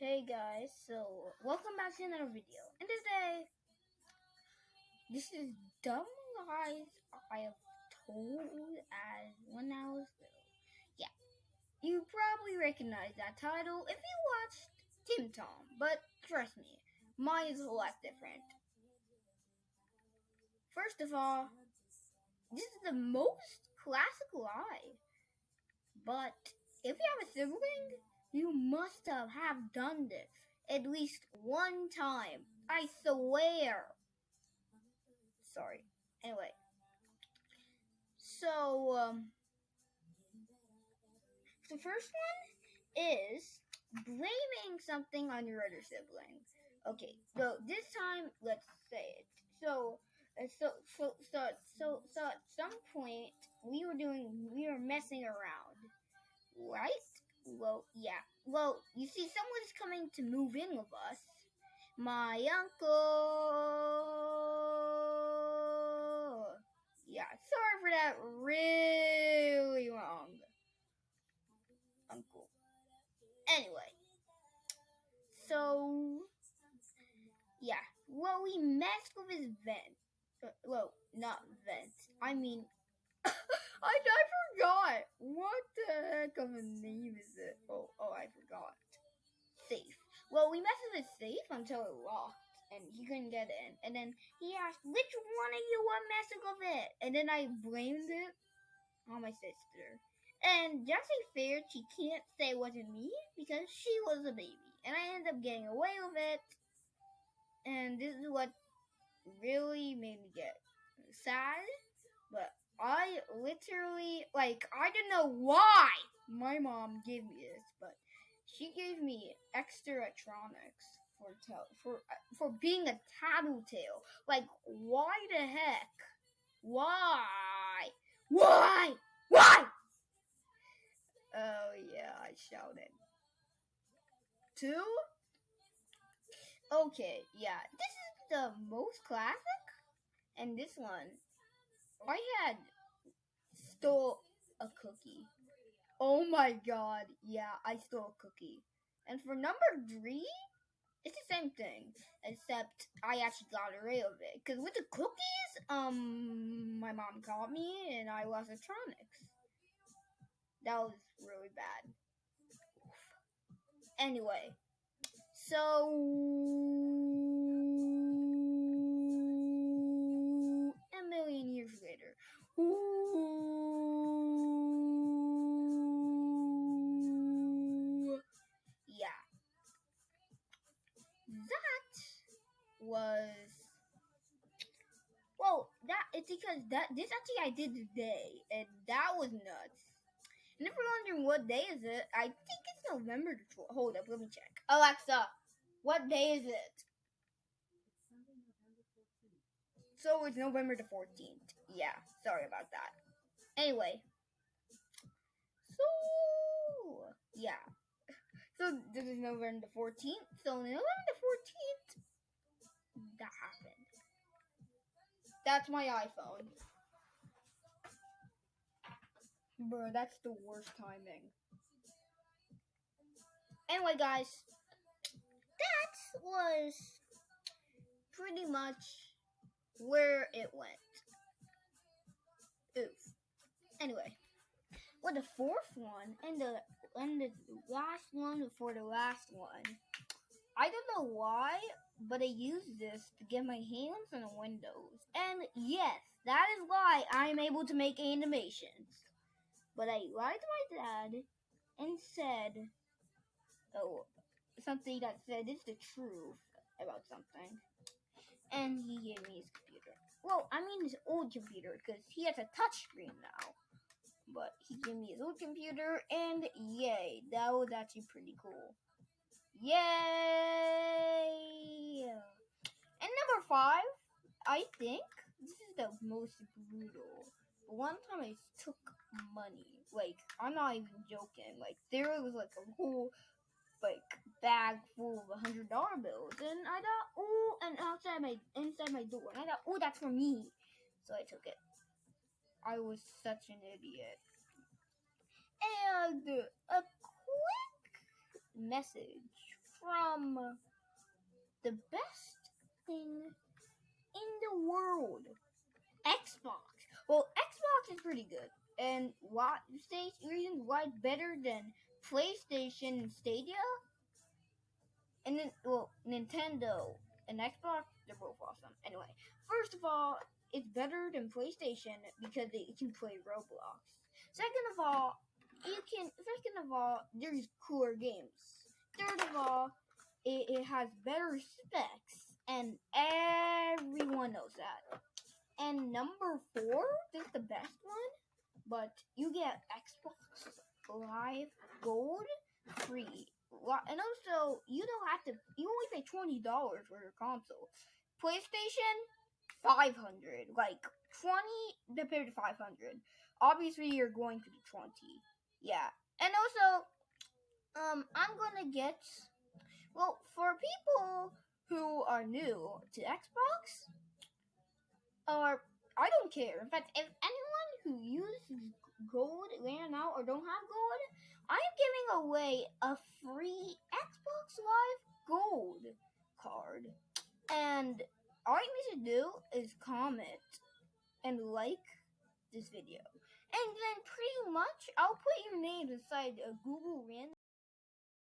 Hey guys, so welcome back to another video. And today, this is dumb lies I have told as when I was little. Yeah, you probably recognize that title if you watched Tim Tom, but trust me, mine is a lot different. First of all, this is the most classic lie, but if you have a sibling, you must have, done this at least one time. I swear. Sorry. Anyway. So, um, the first one is blaming something on your other sibling. Okay, so this time, let's say it. So, uh, so, so, so, so, so, at some point, we were doing, we were messing around, right? Well, yeah. Well, you see, someone's coming to move in with us. My uncle. Yeah, sorry for that really wrong. Uncle. Anyway. So, yeah. Well, we messed with his vent. Uh, well, not vent. I mean, I, I forgot. What the heck of a name is it? Oh, oh, I forgot. Safe. Well, we messed with safe until it locked and he couldn't get in. And then he asked, which one of you were messing with it? And then I blamed it on my sister. And just to be fair, she can't say it wasn't me because she was a baby. And I ended up getting away with it. And this is what really made me get sad. But I literally like I don't know why my mom gave me this, but she gave me extra electronics for for for being a tattletale. Like why the heck? Why? Why? Why? Oh yeah, I shouted. Two? Okay, yeah. This is the most classic and this one I had stole a cookie. Oh my god, yeah, I stole a cookie. And for number three, it's the same thing, except I actually got away with it. Because with the cookies, um, my mom caught me and I lost electronics. That was really bad. Anyway, so That was well, that it's because that this actually I did today, and that was nuts. And if you're wondering what day is it, I think it's November the 12th. Hold up, let me check. Alexa, what day is it? So it's November the 14th. Yeah, sorry about that. Anyway. So, yeah. So this is November the 14th. So November That's my iPhone. Bro, that's the worst timing. Anyway, guys, that was pretty much where it went. Oof. Anyway, well, the fourth one and the and the last one before the last one, I don't know why, but I used this to get my hands on the windows. And yes, that is why I'm able to make animations. But I lied to my dad and said, oh, something that said it's the truth about something and he gave me his computer. Well, I mean his old computer because he has a touchscreen now. But he gave me his old computer, and yay, that was actually pretty cool. Yay! And number five, I think this is the most brutal. One time I took money. Like, I'm not even joking. Like, there was like a whole like bag full of hundred dollar bills, and I thought, oh, and outside my inside my door, and I thought, oh, that's for me, so I took it. I was such an idiot. And a quick message from the best thing in the world, Xbox. Well, Xbox is pretty good, and why reasons why it's better than PlayStation and Stadia, and then well Nintendo and Xbox. They're both awesome. Anyway, first of all, it's better than PlayStation because they can play Roblox. Second of all, you can. Second of all, there's cooler games. Third of all, it, it has better specs, and everyone knows that. And number four, is the best one, but you get Xbox Live Gold free. And also, you don't have to. You only pay twenty dollars for your console. PlayStation, five hundred. Like twenty compared to five hundred. Obviously, you're going to the twenty. Yeah, and also, um, I'm gonna get. Well, for people who are new to Xbox, or I don't care. In fact, if anyone who uses gold right now or don't have gold, I am giving away a free Xbox Live Gold card. And all you need to do is comment and like this video. And then pretty much I'll put your name inside a Google random